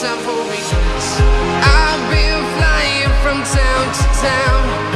time for regrets. I've been flying from town to town,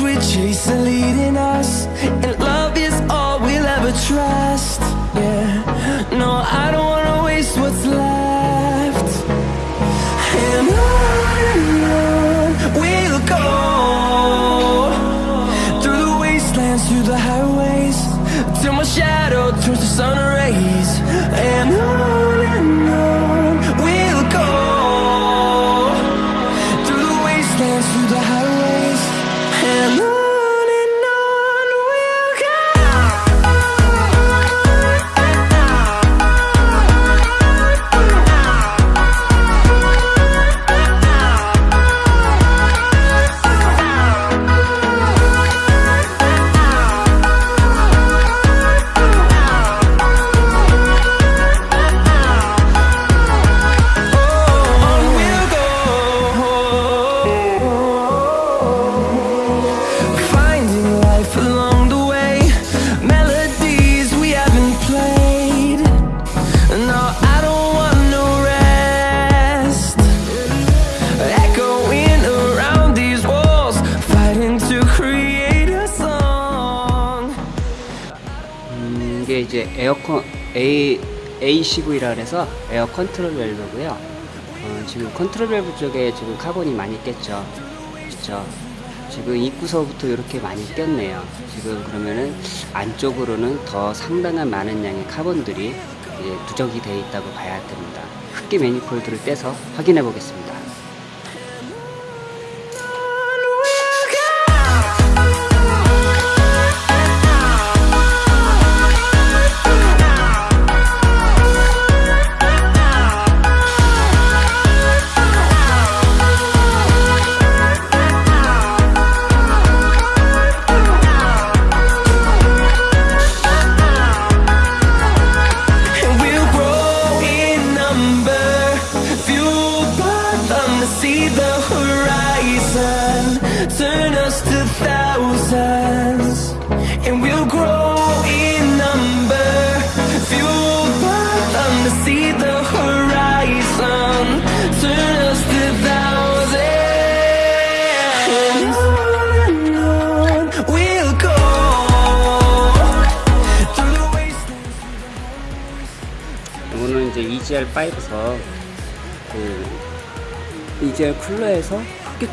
we chase are leading us, and love is all we'll ever trust. Yeah, no, I don't wanna waste what's left. And on A ACV라 그래서 에어 컨트롤 밸브고요. 어, 지금 컨트롤 밸브 쪽에 지금 카본이 많이 꼈죠. 그렇죠. 지금 입구서부터 이렇게 많이 꼈네요. 지금 그러면은 안쪽으로는 더 상당한 많은 양의 카본들이 부착이 되어 있다고 봐야 됩니다. 흡기 manifold를 떼서 확인해 보겠습니다.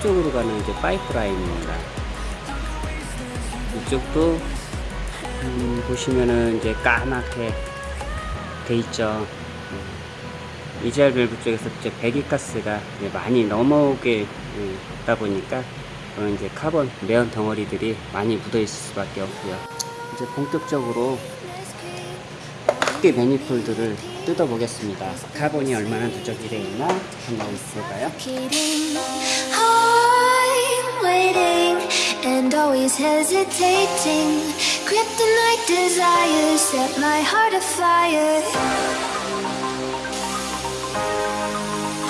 흡기 쪽으로 가는 이제 파이프 라인입니다. 이쪽도 음, 보시면은 이제 까맣게 돼 있죠. 음, EGR 밸브 쪽에서 이제 배기가스가 이제 많이 넘어오게 음, 다 보니까 이제 카본 매연 덩어리들이 많이 묻어 있을 수밖에 없고요. 이제 본격적으로 흡기 매니폴드를 뜯어 보겠습니다. 카본이 얼마나 누적이 되어 있나 한번 볼까요? Waiting and always hesitating. Kryptonite desires set my heart afire.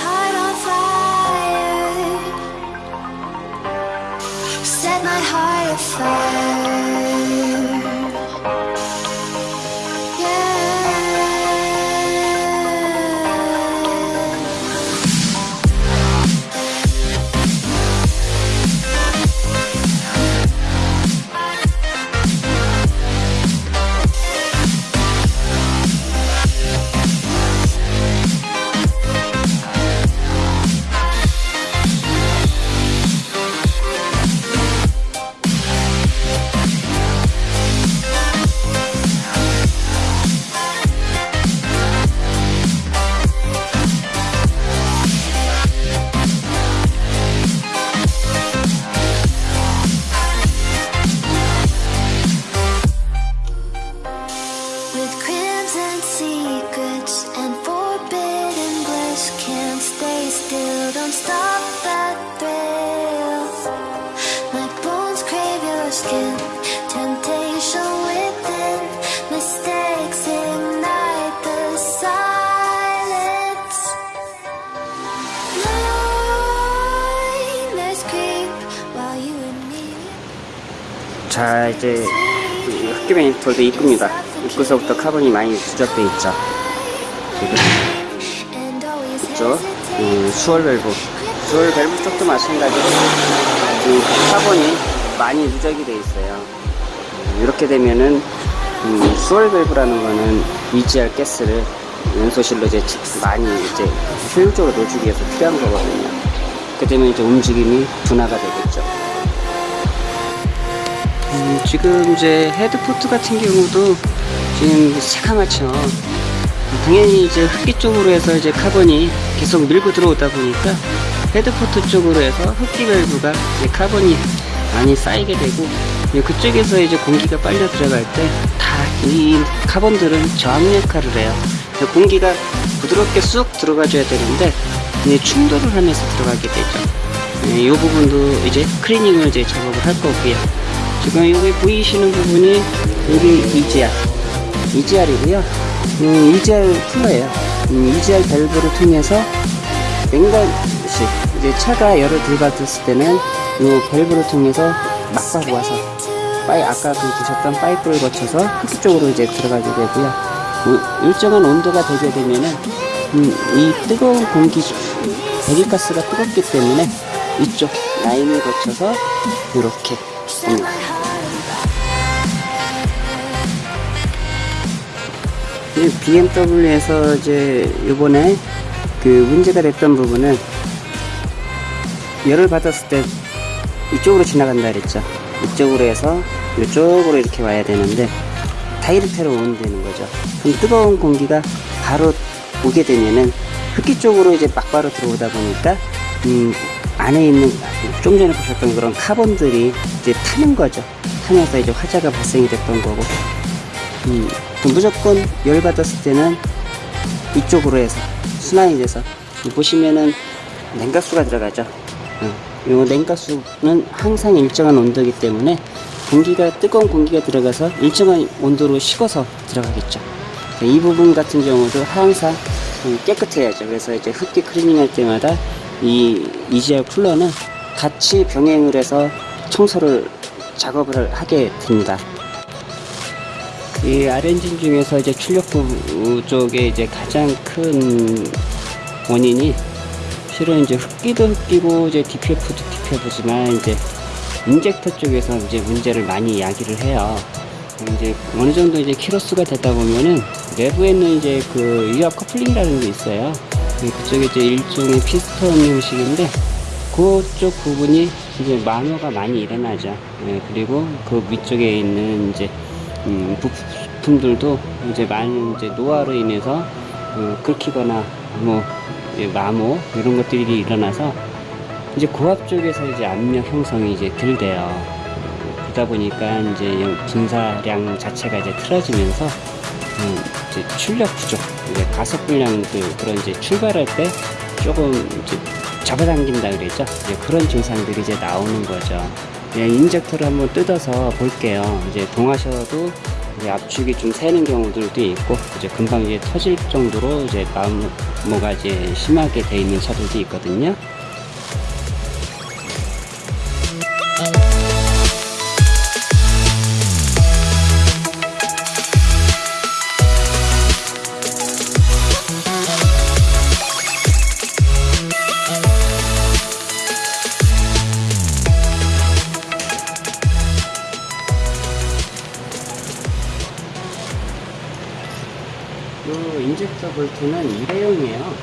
Heart on fire. Set my heart afire. 매니폴드 입구입니다. 입구서부터 카본이 많이 누적돼 있죠. 있죠. 이 swirl 밸브, swirl 밸브 쪽도 마찬가지로 이 카본이 많이 누적이 돼 있어요. 음, 이렇게 되면은 음, swirl 밸브라는 거는 EGR 가스를 연소실로 이제 많이 이제 효율적으로 넣어주기 위해서 필요한 거거든요. 그렇게 되면 이제 움직임이 둔화가 되겠죠. 음, 지금 이제 헤드포트 같은 경우도 지금 새카맣죠. 당연히 이제 흡기 쪽으로 해서 이제 카본이 계속 밀고 들어오다 보니까 헤드포트 쪽으로 해서 흡기 밸브가 이제 카본이 많이 쌓이게 되고 그쪽에서 이제 공기가 빨려 들어갈 때 다 이 카본들은 저항 역할을 해요. 공기가 부드럽게 쑥 들어가 줘야 되는데 이제 충돌을 하면서 들어가게 되죠. 네, 이 부분도 이제 클리닝을 이제 작업을 할 거고요. 지금 여기 보이시는 부분이 여기 EGR, EGR이고요. 음, EGR 쿨러예요. 음, EGR 밸브를 통해서 냉각식 이제 차가 열을 들받았을 때는 이 밸브를 통해서 막박 와서 파이 아까 그 보셨던 파이프를 거쳐서 흡기 쪽으로 이제 들어가게 되고요. 뭐 일정한 온도가 되게 되면은 음, 이 뜨거운 공기 배기가스가 뜨겁기 때문에 이쪽 라인을 거쳐서 이렇게 옵니다. BMW에서 이제 요번에 그 문제가 됐던 부분은 열을 받았을 때 이쪽으로 지나간다 그랬죠. 이쪽으로 해서 이쪽으로 이렇게 와야 되는데 다이렉트로 오면 되는 거죠. 그럼 뜨거운 공기가 바로 오게 되면은 흡기 쪽으로 이제 막바로 들어오다 보니까 음, 안에 있는 좀 전에 보셨던 그런 카본들이 이제 타는 거죠. 타면서 이제 화재가 발생이 됐던 거고 음, 또 무조건 열 받았을 때는 이쪽으로 해서 순환이 돼서 보시면은 냉각수가 들어가죠. 어, 요 냉각수는 항상 일정한 온도이기 때문에 공기가 뜨거운 공기가 들어가서 일정한 온도로 식어서 들어가겠죠. 이 부분 같은 경우도 항상 좀 깨끗해야죠. 그래서 이제 흡기 클리닝 할 때마다 이 EGR 쿨러는 같이 병행을 해서 청소를 작업을 하게 됩니다. 이 R엔진 중에서 이제 출력 부족에 이제 가장 큰 원인이 실은 이제 흡기도 흡기고 이제 DPF도 DPF지만 이제 인젝터 쪽에서 이제 문제를 많이 이야기를 해요. 이제 어느 정도 이제 키로수가 되다 보면은 내부에는 이제 그 유압 커플링이라는 게 있어요. 그쪽에 이제 일종의 피스톤 형식인데 그쪽 부분이 이제 마모가 많이 일어나죠. 예, 그리고 그 위쪽에 있는 이제 음, 부품들도 이제 많은 이제 노화로 인해서 어, 긁히거나 뭐 이제 마모 이런 것들이 일어나서 이제 고압 쪽에서 이제 압력 형성이 이제 들대요. 그러다 보니까 이제 분사량 자체가 이제 틀어지면서 음, 이제 출력 부족, 이제 가속 불량 그 그런 이제 출발할 때 조금 이제 잡아당긴다 그랬죠. 이제 그런 증상들이 이제 나오는 거죠. 그냥 인젝터를 한번 뜯어서 볼게요. 이제 동하셔도 이제 압축이 좀 새는 경우들도 있고 이제 금방 이제 터질 정도로 이제 마모가 이제 심하게 돼 있는 차들도 있거든요. 이 인젝터 볼트는 일회용이에요.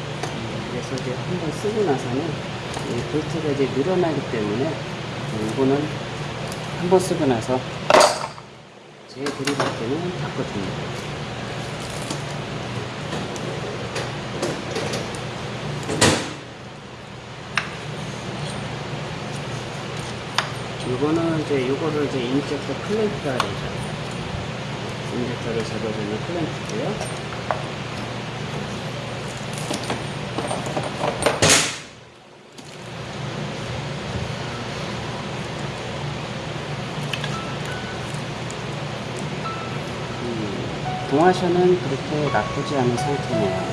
그래서 이제 한 번 쓰고 나서는 이 볼트가 이제 늘어나기 때문에 이거는 한 번 쓰고 나서 재조립할 때는 바꿔줍니다. 이거는 이제 이거를 이제 인젝터 클램프라 그러죠. 인젝터를 잡아주는 클램프고요. 음, 동화셔는 그렇게 나쁘지 않은 상태네요.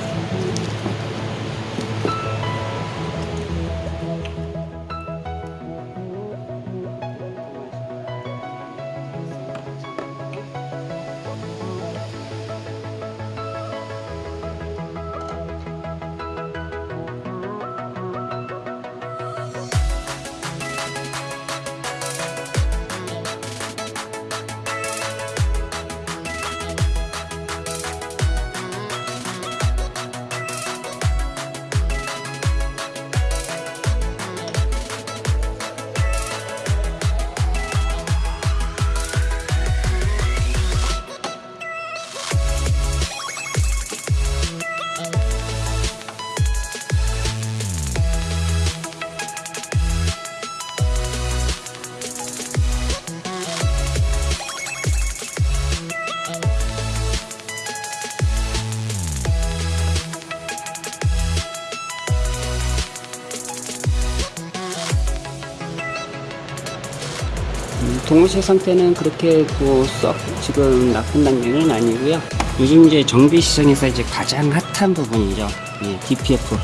음, 동호실 상태는 그렇게 뭐썩 지금 나쁜 단계는 아니고요. 요즘 이제 정비 시장에서 이제 가장 핫한 부분이죠. 예, DPF.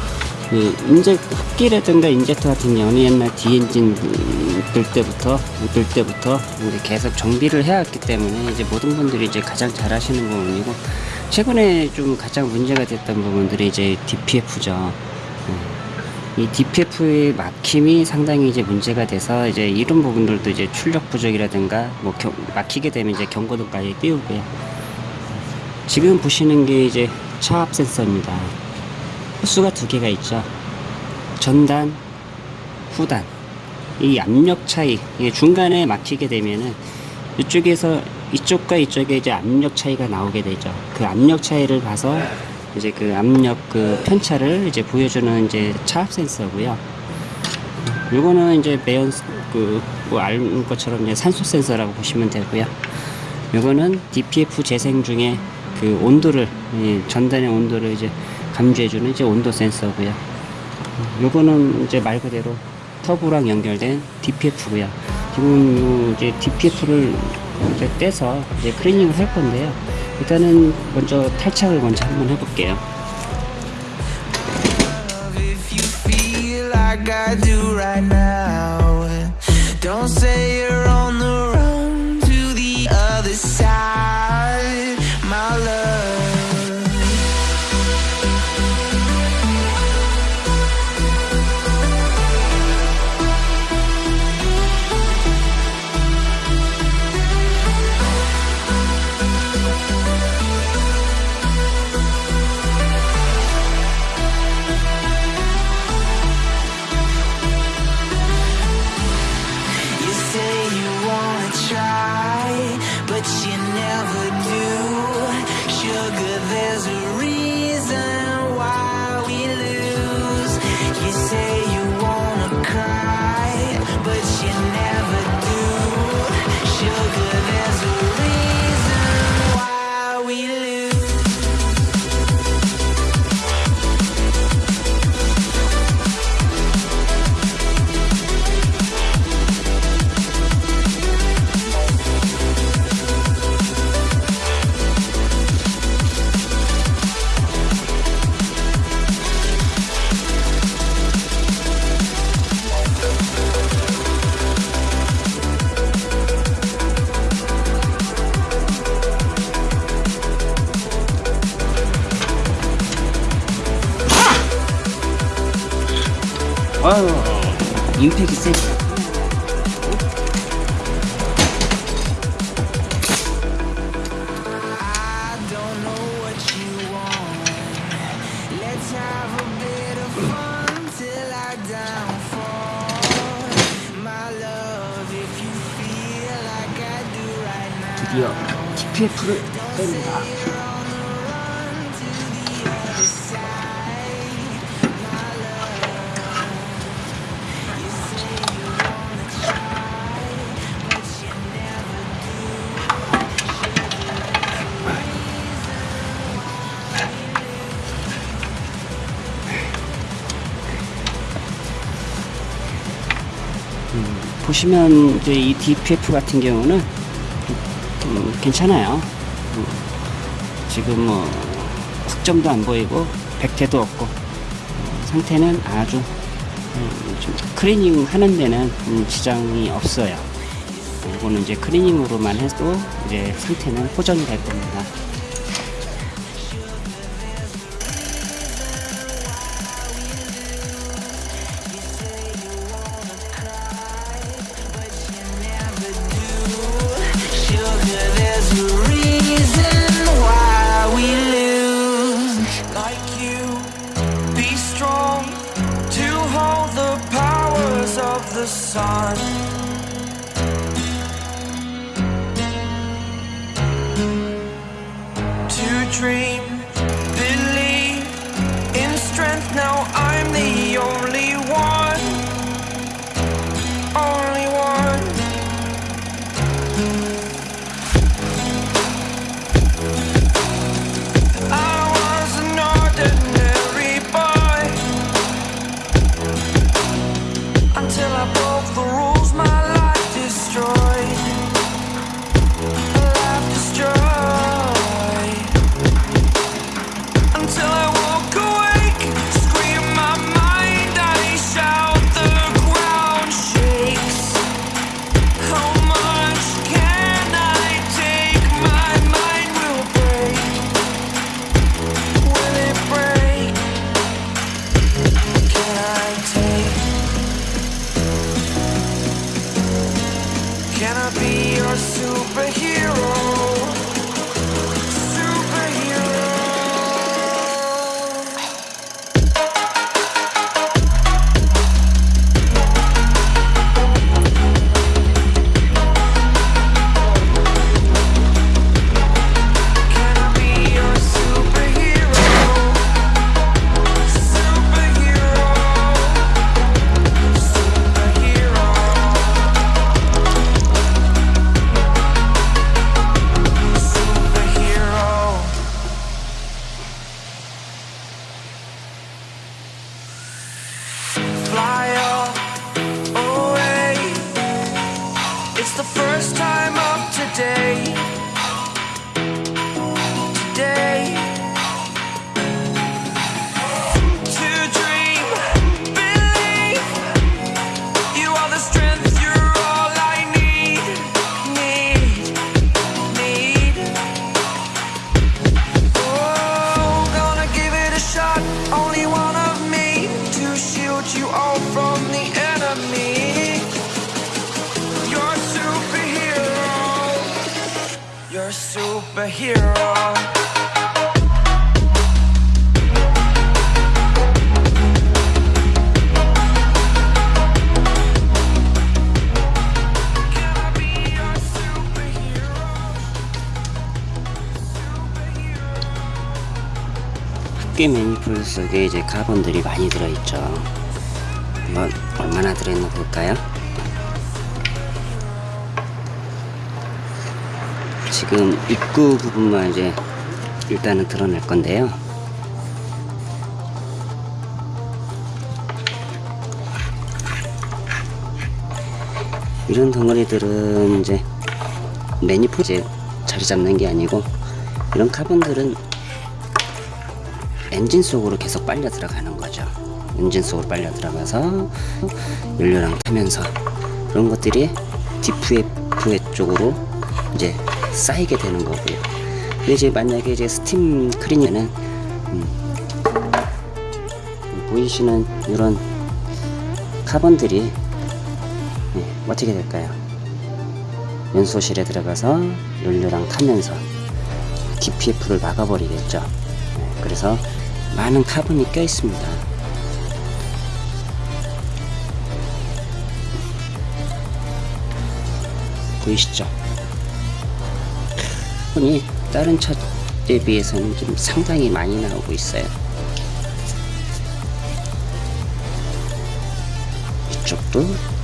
예, 인제 흡기라든가 인젝터 같은 경우는 옛날 디엔진 들 때부터 들 때부터 이제 계속 정비를 해왔기 때문에 이제 모든 분들이 이제 가장 잘 하시는 부분이고 최근에 좀 가장 문제가 됐던 부분들이 이제 DPF죠. 이 DPF의 막힘이 상당히 이제 문제가 돼서 이제 이런 부분들도 이제 출력 부족이라든가 뭐 겨- 막히게 되면 이제 경고등까지 띄우고요. 지금 보시는 게 이제 차압 센서입니다. 호수가 두 개가 있죠. 전단, 후단. 이 압력 차이, 이게 중간에 막히게 되면은 이쪽에서 이쪽과 이쪽에 이제 압력 차이가 나오게 되죠. 그 압력 차이를 봐서 이제 그 압력 그 편차를 이제 보여주는 이제 차압 센서고요. 요거는 이제 매연 그뭐 아는 것처럼 이제 산소 센서라고 보시면 되고요. 요거는 DPF 재생 중에 그 온도를 예, 전단의 온도를 이제 감지해주는 이제 온도 센서고요. 요거는 이제 말 그대로 터보랑 연결된 DPF고요. 지금 요 이제 DPF를 이제 떼서 이제 클리닝을 할 건데요. 일단은 먼저 탈착을 먼저 한번 해볼게요. 보시면 이제 이 DPF 같은 경우는 음, 괜찮아요. 음, 지금 뭐 흑점도 안 보이고 백태도 없고 어, 상태는 아주 음, 좀 클리닝 하는 데는 음, 지장이 없어요. 이거는 이제 클리닝으로만 해도 이제 상태는 호전이 될 겁니다. God. 속에 이제 카본들이 많이 들어있죠. 한번 얼마나 들어있나 볼까요? 지금 입구 부분만 이제 일단은 드러낼 건데요. 이런 덩어리들은 이제 이제 자리 잡는 게 아니고 이런 카본들은 엔진 속으로 계속 빨려 들어가는 거죠. 엔진 속으로 빨려 들어가서 연료랑 타면서 그런 것들이 DPF 쪽으로 이제 쌓이게 되는 거고요. 근데 이제 만약에 이제 스팀 클리닝은 음, 보이시는 이런 카본들이 네, 어떻게 될까요? 연소실에 들어가서 연료랑 타면서 DPF를 막아버리겠죠. 네, 그래서 많은 카본이 껴 있습니다. 보이시죠? 카본이 다른 차에 비해서는 좀 상당히 많이 나오고 있어요. 이쪽도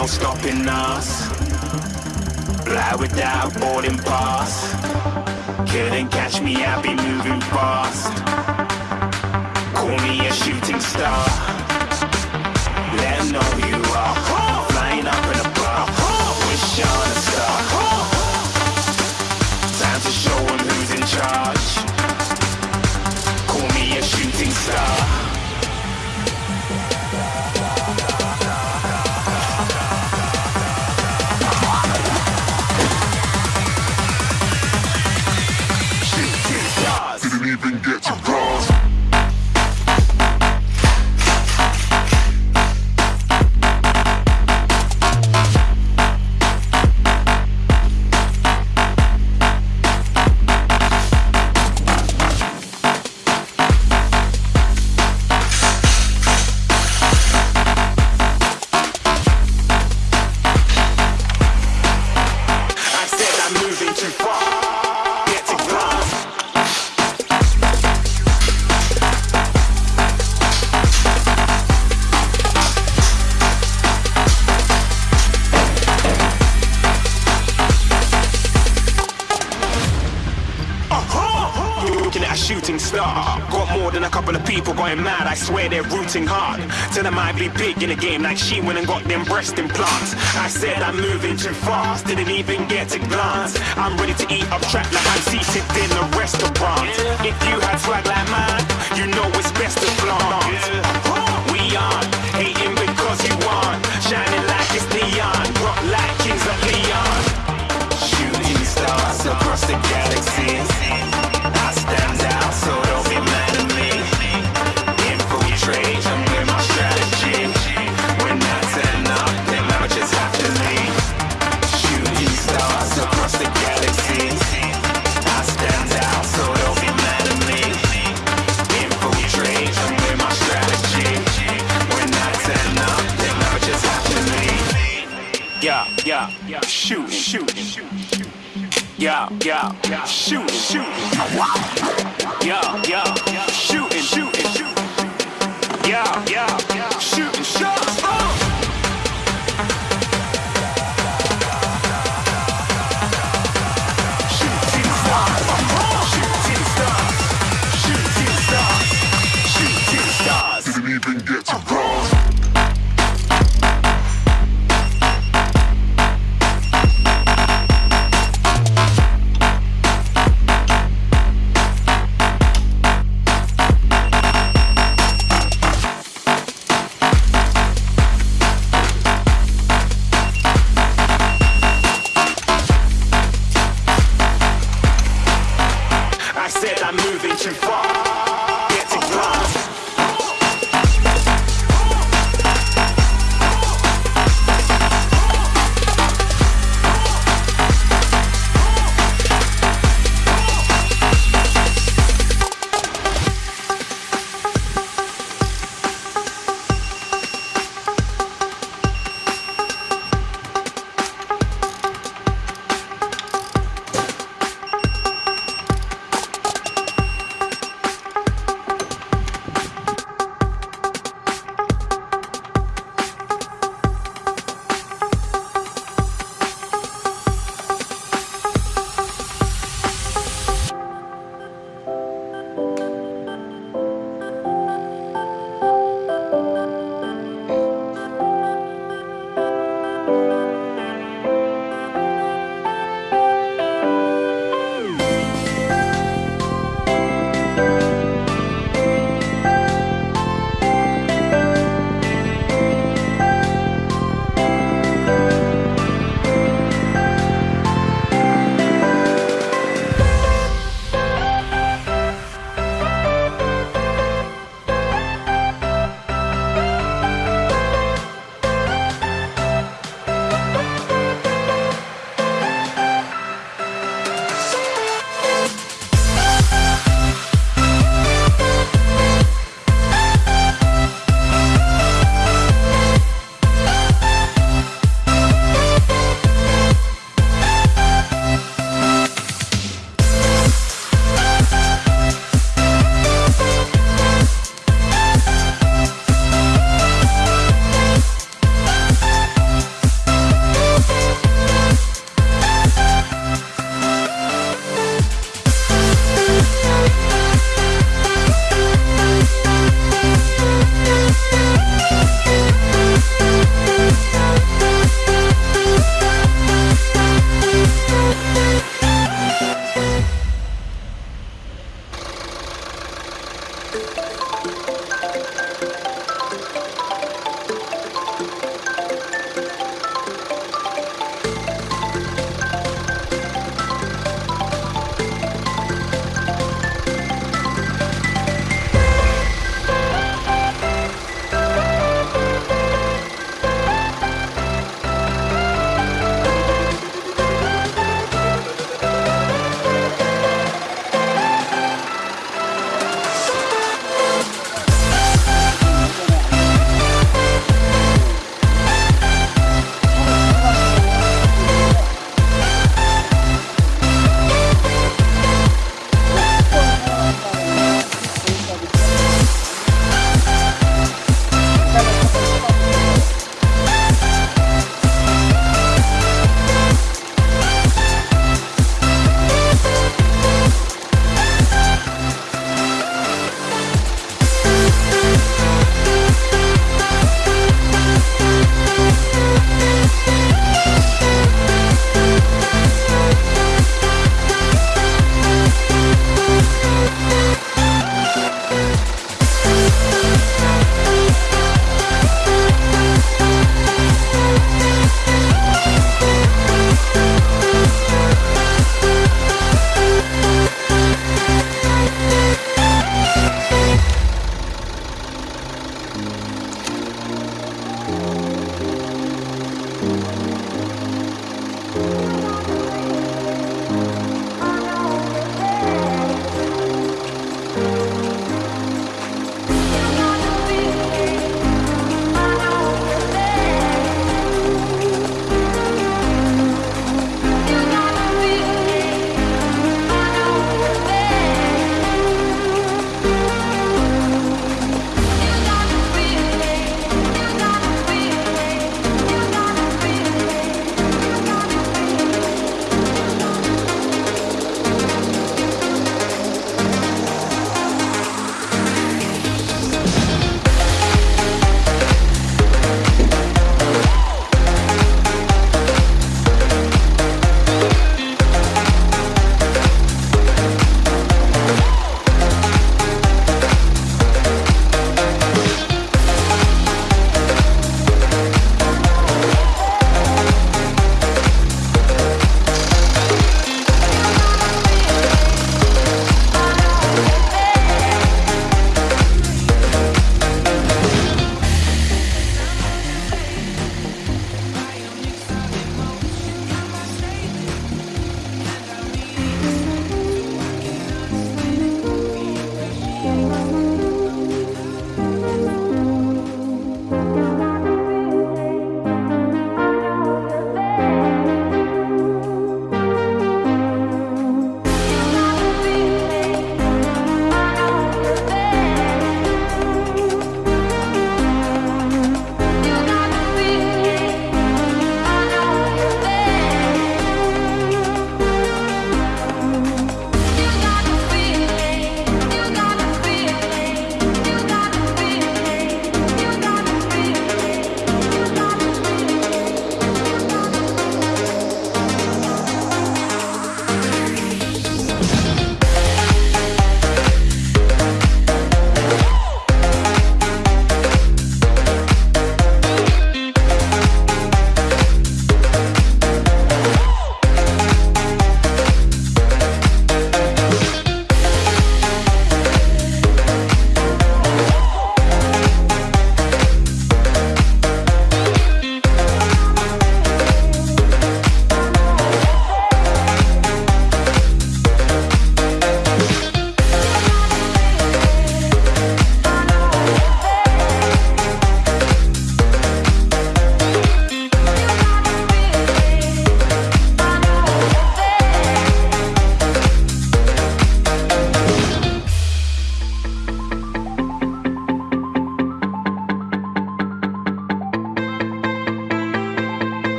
no stopping us. Fly without boarding pass Couldn't catch me, I'll be moving fast. Call me a shooting star. Let know swear they're rooting hard. Tell them I'd be big in the game like she went and got them breast implants. I said I'm moving too fast, didn't even get a glance. I'm ready to eat up trapped like I'm seated in a restaurant. If you had swag like mine, shoot, shoot. Yo, yo.